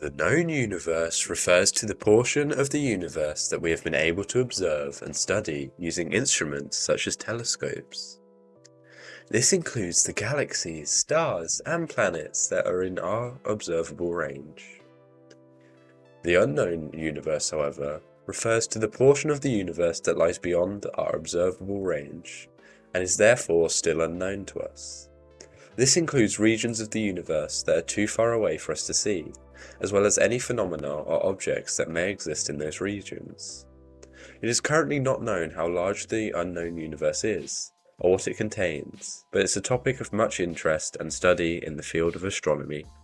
The known universe refers to the portion of the universe that we have been able to observe and study using instruments such as telescopes. This includes the galaxies, stars, and planets that are in our observable range. The unknown universe, however, refers to the portion of the universe that lies beyond our observable range, and is therefore still unknown to us. This includes regions of the universe that are too far away for us to see, as well as any phenomena or objects that may exist in those regions. It is currently not known how large the unknown universe is, or what it contains, but it's a topic of much interest and study in the field of astronomy.